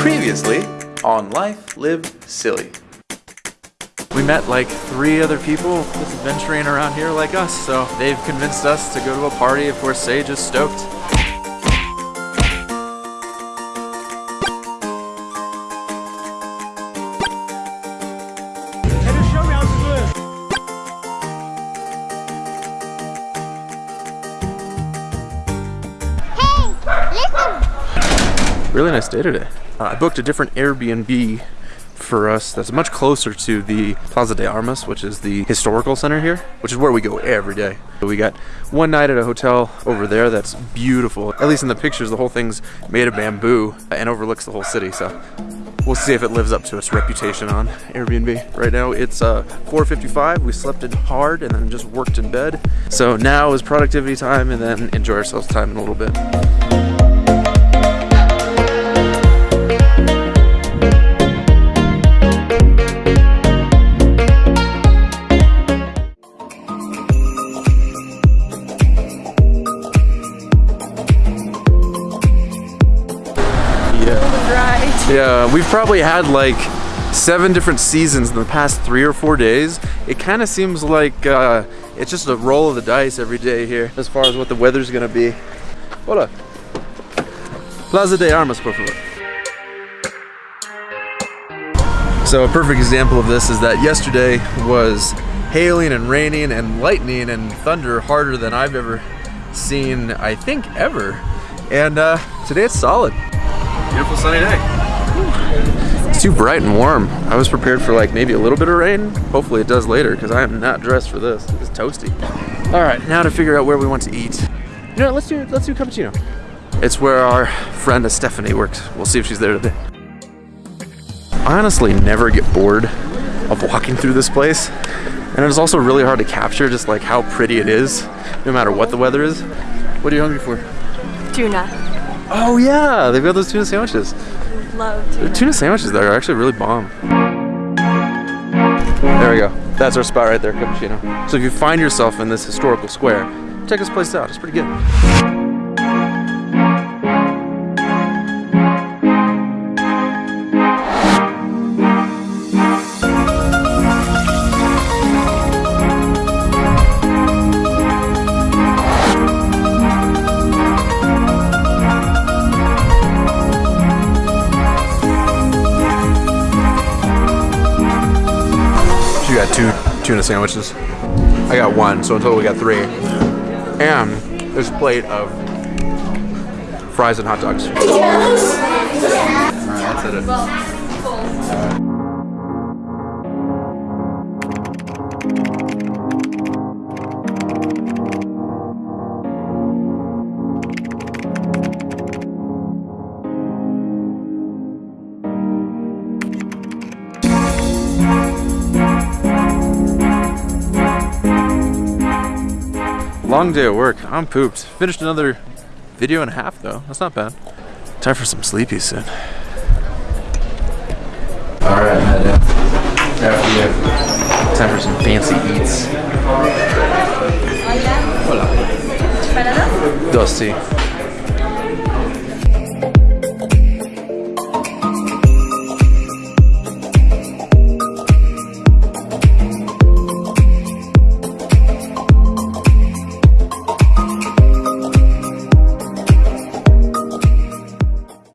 Previously on Life Live Silly. We met like three other people just adventuring around here like us, so they've convinced us to go to a party. Of course, Sage is stoked. Really nice day today. Uh, I booked a different Airbnb for us that's much closer to the Plaza de Armas, which is the historical center here, which is where we go every day. So We got one night at a hotel over there that's beautiful. At least in the pictures, the whole thing's made of bamboo and overlooks the whole city. So we'll see if it lives up to its reputation on Airbnb. Right now it's uh, 4.55. We slept in hard and then just worked in bed. So now is productivity time and then enjoy ourselves time in a little bit. Yeah, we've probably had like seven different seasons in the past three or four days. It kind of seems like uh, it's just a roll of the dice every day here as far as what the weather's gonna be. Hola. Plaza de Armas, por favor. So a perfect example of this is that yesterday was hailing and raining and lightning and thunder harder than I've ever seen, I think ever. And uh, today it's solid. Beautiful sunny day. It's too bright and warm. I was prepared for like maybe a little bit of rain. Hopefully it does later because I am not dressed for this. It's toasty. All right, now to figure out where we want to eat. You know what, let's do, let's do cappuccino. It's where our friend Stephanie works. We'll see if she's there today. I honestly never get bored of walking through this place. And it's also really hard to capture just like how pretty it is, no matter what the weather is. What are you hungry for? Tuna. Oh yeah, they've got those tuna sandwiches love tuna. The tuna sandwiches there are actually really bomb. There we go. That's our spot right there, cappuccino. So if you find yourself in this historical square, check this place out. It's pretty good. Tuna sandwiches. I got one, so in total we got three. And there's a plate of fries and hot dogs. Long day at work. I'm pooped. Finished another video and a half though. That's not bad. Time for some sleepy soon. Alright, Matt. After Time for some fancy eats. Hola. Dos, sí.